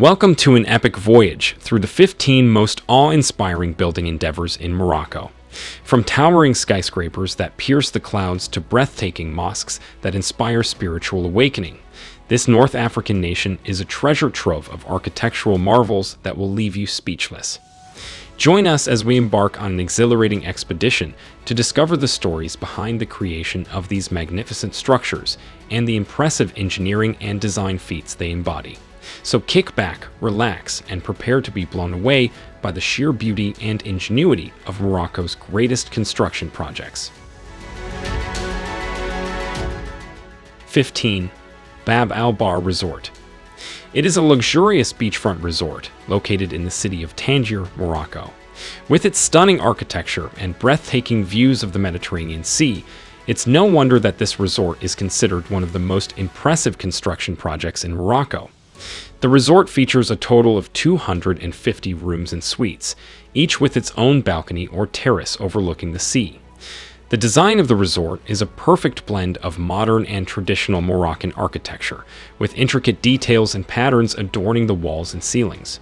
Welcome to an epic voyage through the 15 most awe-inspiring building endeavors in Morocco. From towering skyscrapers that pierce the clouds to breathtaking mosques that inspire spiritual awakening, this North African nation is a treasure trove of architectural marvels that will leave you speechless. Join us as we embark on an exhilarating expedition to discover the stories behind the creation of these magnificent structures and the impressive engineering and design feats they embody. So kick back, relax, and prepare to be blown away by the sheer beauty and ingenuity of Morocco's greatest construction projects. 15. Bab al Bar Resort. It is a luxurious beachfront resort located in the city of Tangier, Morocco. With its stunning architecture and breathtaking views of the Mediterranean Sea, it's no wonder that this resort is considered one of the most impressive construction projects in Morocco. The resort features a total of 250 rooms and suites, each with its own balcony or terrace overlooking the sea. The design of the resort is a perfect blend of modern and traditional Moroccan architecture, with intricate details and patterns adorning the walls and ceilings.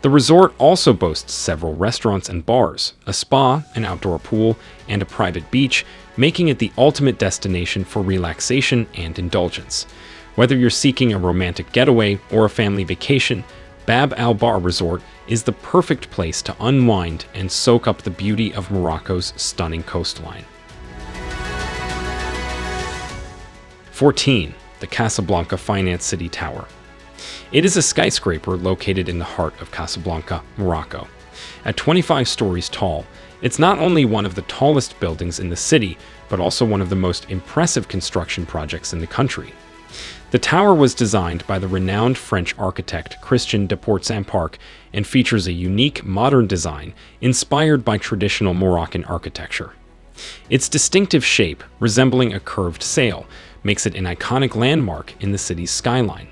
The resort also boasts several restaurants and bars, a spa, an outdoor pool, and a private beach, making it the ultimate destination for relaxation and indulgence. Whether you're seeking a romantic getaway or a family vacation, Bab al Bar Resort is the perfect place to unwind and soak up the beauty of Morocco's stunning coastline. 14. The Casablanca Finance City Tower. It is a skyscraper located in the heart of Casablanca, Morocco. At 25 stories tall, it's not only one of the tallest buildings in the city, but also one of the most impressive construction projects in the country. The tower was designed by the renowned French architect Christian de Portzamparc and features a unique modern design inspired by traditional Moroccan architecture. Its distinctive shape, resembling a curved sail, makes it an iconic landmark in the city's skyline.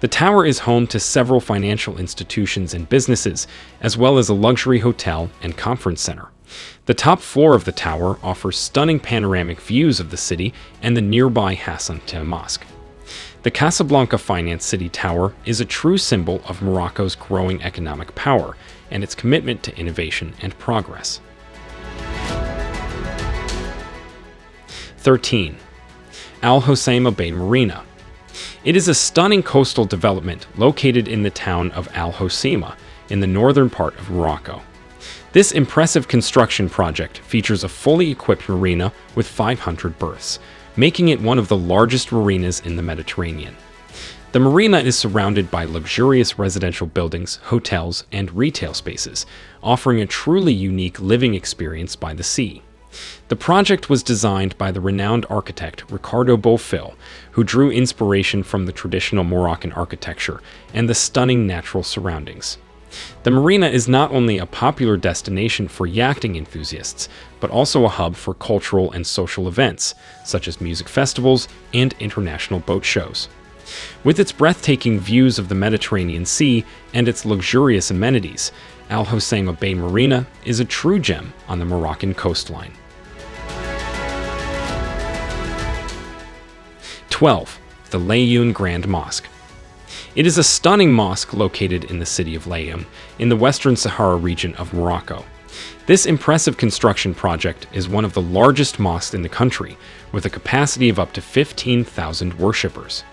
The tower is home to several financial institutions and businesses, as well as a luxury hotel and conference center. The top floor of the tower offers stunning panoramic views of the city and the nearby Hassan II Mosque. The Casablanca Finance City Tower is a true symbol of Morocco's growing economic power and its commitment to innovation and progress. 13. Al Hoceima Bay Marina. It is a stunning coastal development located in the town of Al Hoceima in the northern part of Morocco. This impressive construction project features a fully equipped marina with 500 berths, making it one of the largest marinas in the Mediterranean. The marina is surrounded by luxurious residential buildings, hotels, and retail spaces, offering a truly unique living experience by the sea. The project was designed by the renowned architect Ricardo Bofill, who drew inspiration from the traditional Moroccan architecture and the stunning natural surroundings. The marina is not only a popular destination for yachting enthusiasts, but also a hub for cultural and social events, such as music festivals and international boat shows. With its breathtaking views of the Mediterranean Sea and its luxurious amenities, Al Hoceima Bay Marina is a true gem on the Moroccan coastline. 12. The Laayoune Grand Mosque it is a stunning mosque located in the city of Laayoune, in the western Sahara region of Morocco. This impressive construction project is one of the largest mosques in the country, with a capacity of up to 15,000 worshippers.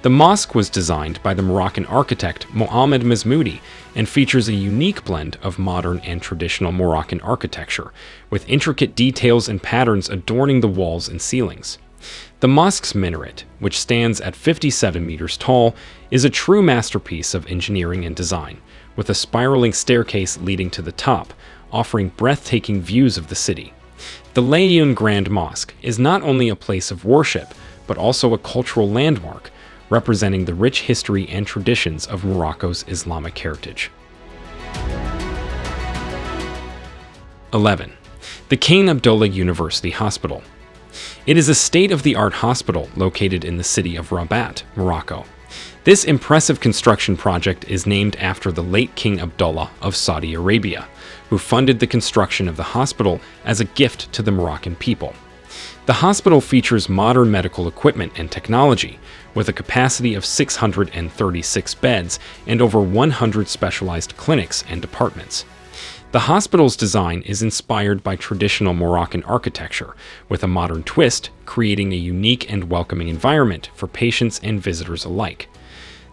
The mosque was designed by the Moroccan architect Mohamed Mazmoudi and features a unique blend of modern and traditional Moroccan architecture, with intricate details and patterns adorning the walls and ceilings. The mosque's minaret, which stands at 57 meters tall, is a true masterpiece of engineering and design, with a spiraling staircase leading to the top, offering breathtaking views of the city. The Laayoune Grand Mosque is not only a place of worship, but also a cultural landmark, representing the rich history and traditions of Morocco's Islamic heritage. 11. The King Abdullah University Hospital it is a state-of-the-art hospital located in the city of Rabat, Morocco. This impressive construction project is named after the late King Abdullah of Saudi Arabia, who funded the construction of the hospital as a gift to the Moroccan people. The hospital features modern medical equipment and technology, with a capacity of 636 beds and over 100 specialized clinics and departments. The hospital's design is inspired by traditional Moroccan architecture, with a modern twist, creating a unique and welcoming environment for patients and visitors alike.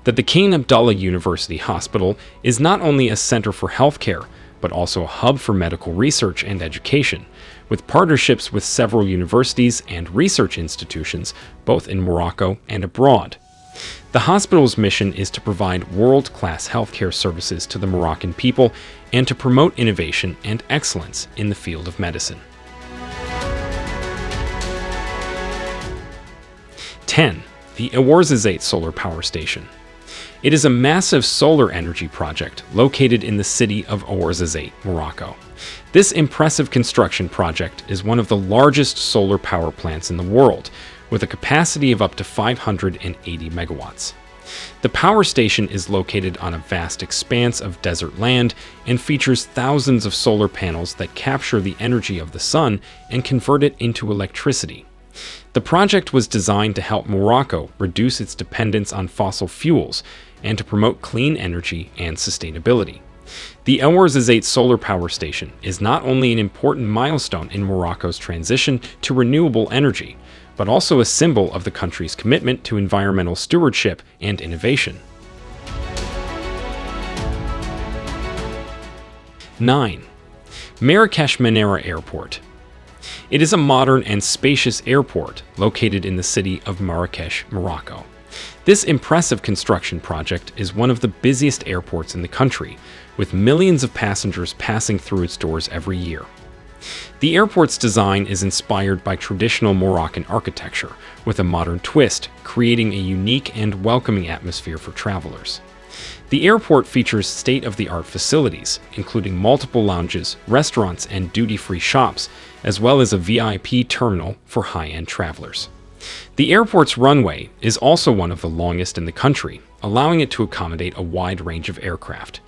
That the King Abdullah University Hospital is not only a center for healthcare, but also a hub for medical research and education, with partnerships with several universities and research institutions, both in Morocco and abroad. The hospital's mission is to provide world class healthcare services to the Moroccan people and to promote innovation and excellence in the field of medicine. 10. The Ouarzazate Solar Power Station. It is a massive solar energy project located in the city of Ouarzazate, Morocco. This impressive construction project is one of the largest solar power plants in the world, with a capacity of up to 580 megawatts. The power station is located on a vast expanse of desert land and features thousands of solar panels that capture the energy of the sun and convert it into electricity. The project was designed to help Morocco reduce its dependence on fossil fuels and to promote clean energy and sustainability. The El Ouarzazate Solar Power Station is not only an important milestone in Morocco's transition to renewable energy, but also a symbol of the country's commitment to environmental stewardship and innovation. 9. Marrakesh Menara Airport. It is a modern and spacious airport located in the city of Marrakesh, Morocco. This impressive construction project is one of the busiest airports in the country, with millions of passengers passing through its doors every year. The airport's design is inspired by traditional Moroccan architecture, with a modern twist, creating a unique and welcoming atmosphere for travelers. The airport features state-of-the-art facilities, including multiple lounges, restaurants, and duty-free shops, as well as a VIP terminal for high-end travelers. The airport's runway is also one of the longest in the country, allowing it to accommodate a wide range of aircraft.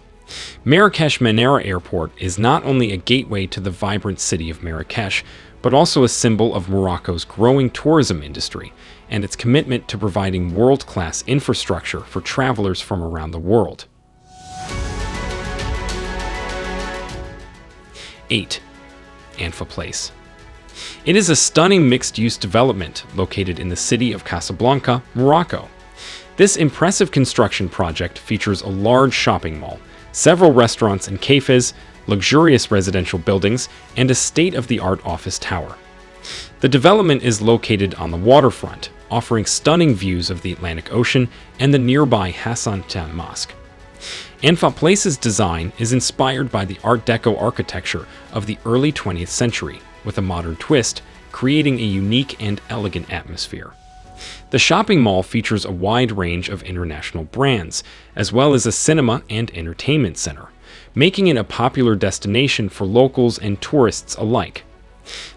Marrakesh Menara Airport is not only a gateway to the vibrant city of Marrakesh, but also a symbol of Morocco's growing tourism industry and its commitment to providing world-class infrastructure for travelers from around the world. 8. Anfa Place It is a stunning mixed-use development located in the city of Casablanca, Morocco. This impressive construction project features a large shopping mall, several restaurants and cafes, luxurious residential buildings, and a state-of-the-art office tower. The development is located on the waterfront, offering stunning views of the Atlantic Ocean and the nearby Hassan Tam Mosque. Anfa Place's design is inspired by the Art Deco architecture of the early 20th century, with a modern twist, creating a unique and elegant atmosphere. The shopping mall features a wide range of international brands, as well as a cinema and entertainment center, making it a popular destination for locals and tourists alike.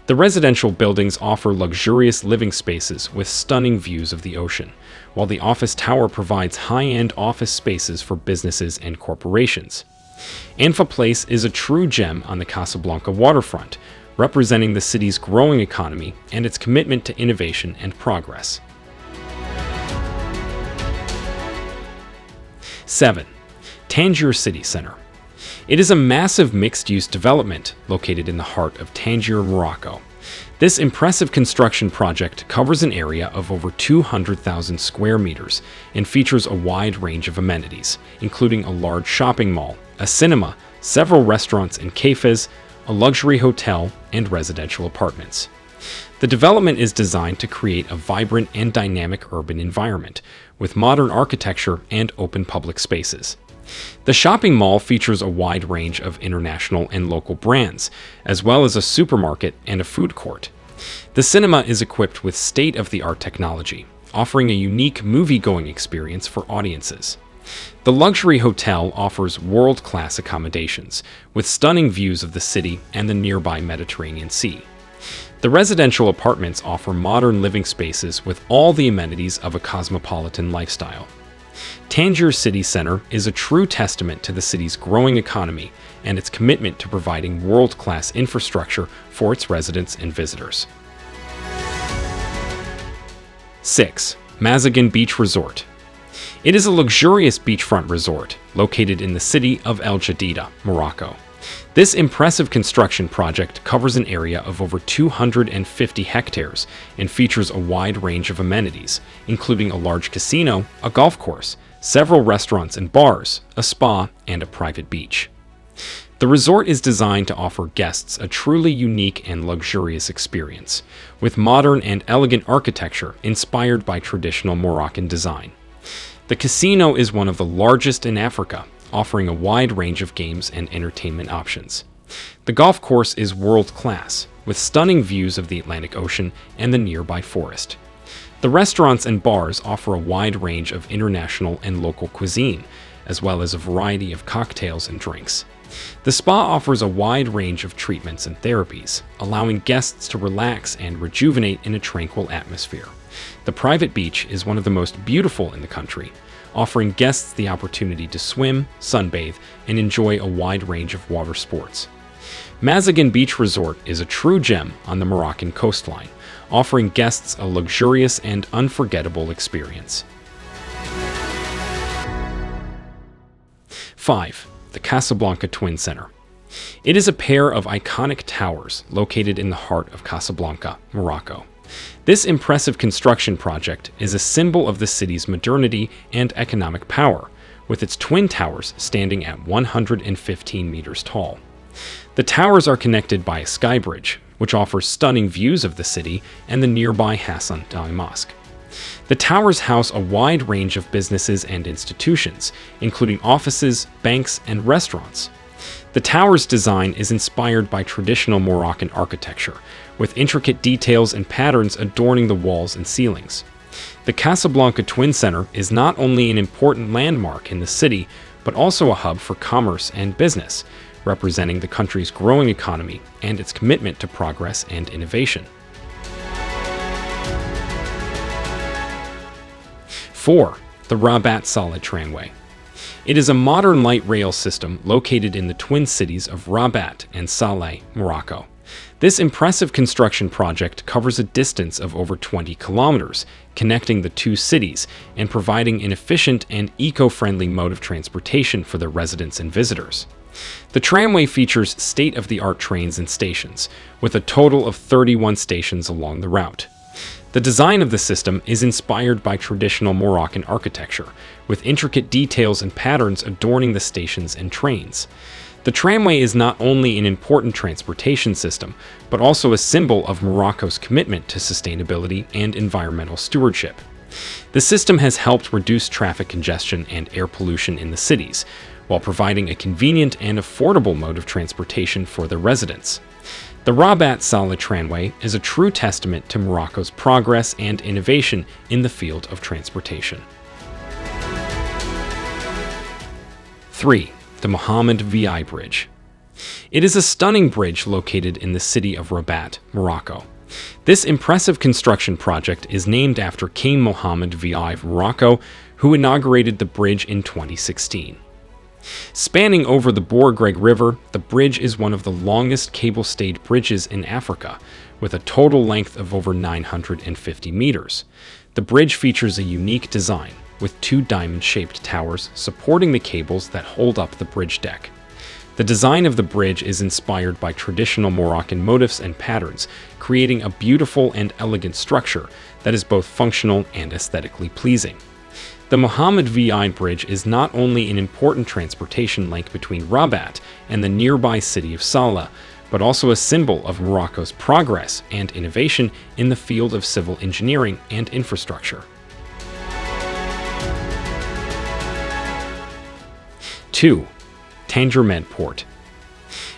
The residential buildings offer luxurious living spaces with stunning views of the ocean, while the office tower provides high-end office spaces for businesses and corporations. Anfa Place is a true gem on the Casablanca waterfront, representing the city's growing economy and its commitment to innovation and progress. 7. Tangier City Center. It is a massive mixed-use development located in the heart of Tangier, Morocco. This impressive construction project covers an area of over 200,000 square meters and features a wide range of amenities, including a large shopping mall, a cinema, several restaurants and cafes, a luxury hotel, and residential apartments. The development is designed to create a vibrant and dynamic urban environment, with modern architecture and open public spaces. The shopping mall features a wide range of international and local brands, as well as a supermarket and a food court. The cinema is equipped with state-of-the-art technology, offering a unique movie-going experience for audiences. The luxury hotel offers world-class accommodations, with stunning views of the city and the nearby Mediterranean Sea. The residential apartments offer modern living spaces with all the amenities of a cosmopolitan lifestyle. Tangier City Center is a true testament to the city's growing economy and its commitment to providing world-class infrastructure for its residents and visitors. 6. Mazagan Beach Resort. It is a luxurious beachfront resort located in the city of El Jadida, Morocco. This impressive construction project covers an area of over 250 hectares and features a wide range of amenities, including a large casino, a golf course, several restaurants and bars, a spa, and a private beach. The resort is designed to offer guests a truly unique and luxurious experience, with modern and elegant architecture inspired by traditional Moroccan design. The casino is one of the largest in Africa offering a wide range of games and entertainment options. The golf course is world-class, with stunning views of the Atlantic Ocean and the nearby forest. The restaurants and bars offer a wide range of international and local cuisine, as well as a variety of cocktails and drinks. The spa offers a wide range of treatments and therapies, allowing guests to relax and rejuvenate in a tranquil atmosphere. The private beach is one of the most beautiful in the country, offering guests the opportunity to swim, sunbathe, and enjoy a wide range of water sports. Mazagan Beach Resort is a true gem on the Moroccan coastline, offering guests a luxurious and unforgettable experience. 5. The Casablanca Twin Center. It is a pair of iconic towers located in the heart of Casablanca, Morocco. This impressive construction project is a symbol of the city's modernity and economic power, with its twin towers standing at 115 meters tall. The towers are connected by a sky bridge, which offers stunning views of the city and the nearby Hassan Dali Mosque. The towers house a wide range of businesses and institutions, including offices, banks, and restaurants. The tower's design is inspired by traditional Moroccan architecture, with intricate details and patterns adorning the walls and ceilings. The Casablanca Twin Center is not only an important landmark in the city, but also a hub for commerce and business, representing the country's growing economy and its commitment to progress and innovation. 4. The Rabat Salé Tramway. It is a modern light rail system located in the twin cities of Rabat and Salé, Morocco. This impressive construction project covers a distance of over 20 kilometers, connecting the two cities and providing an efficient and eco-friendly mode of transportation for the residents and visitors. The tramway features state-of-the-art trains and stations, with a total of 31 stations along the route. The design of the system is inspired by traditional Moroccan architecture, with intricate details and patterns adorning the stations and trains. The tramway is not only an important transportation system, but also a symbol of Morocco's commitment to sustainability and environmental stewardship. The system has helped reduce traffic congestion and air pollution in the cities, while providing a convenient and affordable mode of transportation for the residents. The Rabat Salé Tramway is a true testament to Morocco's progress and innovation in the field of transportation. 3 the Mohammed VI Bridge. It is a stunning bridge located in the city of Rabat, Morocco. This impressive construction project is named after King Mohammed VI of Morocco, who inaugurated the bridge in 2016. Spanning over the Bou Regreg River, the bridge is one of the longest cable-stayed bridges in Africa, with a total length of over 950 meters. The bridge features a unique design, with two diamond-shaped towers supporting the cables that hold up the bridge deck. The design of the bridge is inspired by traditional Moroccan motifs and patterns, creating a beautiful and elegant structure that is both functional and aesthetically pleasing. The Mohammed VI Bridge is not only an important transportation link between Rabat and the nearby city of Salé, but also a symbol of Morocco's progress and innovation in the field of civil engineering and infrastructure. 2. Tangier Med Port.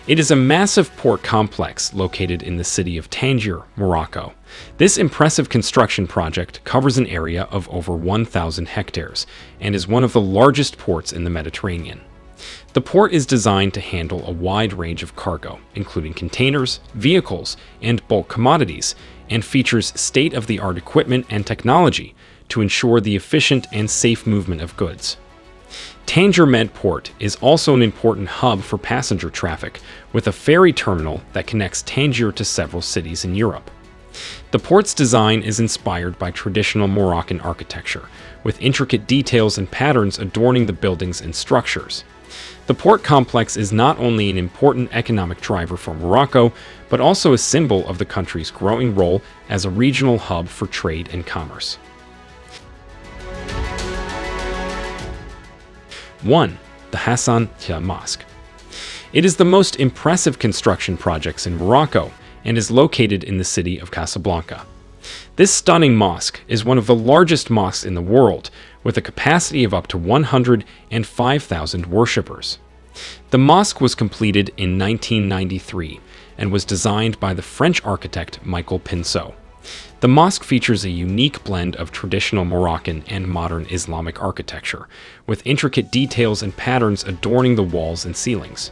It is a massive port complex located in the city of Tangier, Morocco. This impressive construction project covers an area of over 1,000 hectares and is one of the largest ports in the Mediterranean. The port is designed to handle a wide range of cargo, including containers, vehicles, and bulk commodities, and features state-of-the-art equipment and technology to ensure the efficient and safe movement of goods. Tangier Med Port is also an important hub for passenger traffic, with a ferry terminal that connects Tangier to several cities in Europe. The port's design is inspired by traditional Moroccan architecture, with intricate details and patterns adorning the buildings and structures. The port complex is not only an important economic driver for Morocco, but also a symbol of the country's growing role as a regional hub for trade and commerce. 1. The Hassan II Mosque. It is the most impressive construction projects in Morocco and is located in the city of Casablanca. This stunning mosque is one of the largest mosques in the world, with a capacity of up to 105,000 worshippers. The mosque was completed in 1993 and was designed by the French architect Michael Pinseau. The mosque features a unique blend of traditional Moroccan and modern Islamic architecture, with intricate details and patterns adorning the walls and ceilings.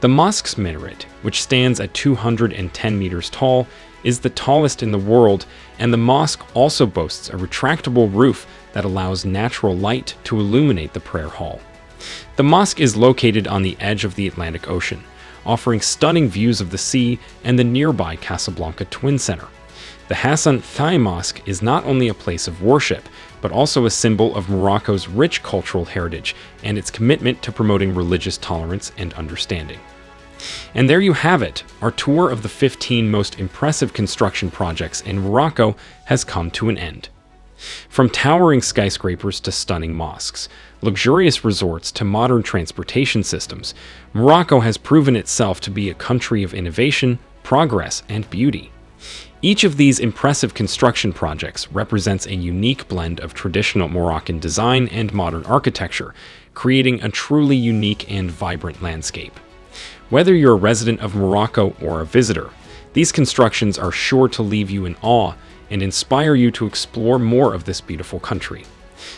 The mosque's minaret, which stands at 210 meters tall, is the tallest in the world, and the mosque also boasts a retractable roof that allows natural light to illuminate the prayer hall. The mosque is located on the edge of the Atlantic Ocean, offering stunning views of the sea and the nearby Casablanca Twin Center. The Hassan II Mosque is not only a place of worship, but also a symbol of Morocco's rich cultural heritage and its commitment to promoting religious tolerance and understanding. And there you have it. Our tour of the 15 most impressive construction projects in Morocco has come to an end. From towering skyscrapers to stunning mosques, luxurious resorts to modern transportation systems, Morocco has proven itself to be a country of innovation, progress, and beauty. Each of these impressive construction projects represents a unique blend of traditional Moroccan design and modern architecture, creating a truly unique and vibrant landscape. Whether you're a resident of Morocco or a visitor, these constructions are sure to leave you in awe and inspire you to explore more of this beautiful country.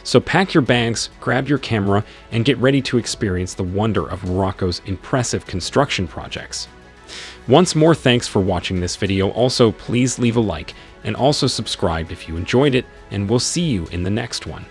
So pack your bags, grab your camera, and get ready to experience the wonder of Morocco's impressive construction projects. Once more thanks for watching this video, also please leave a like and also subscribe if you enjoyed it, and we'll see you in the next one.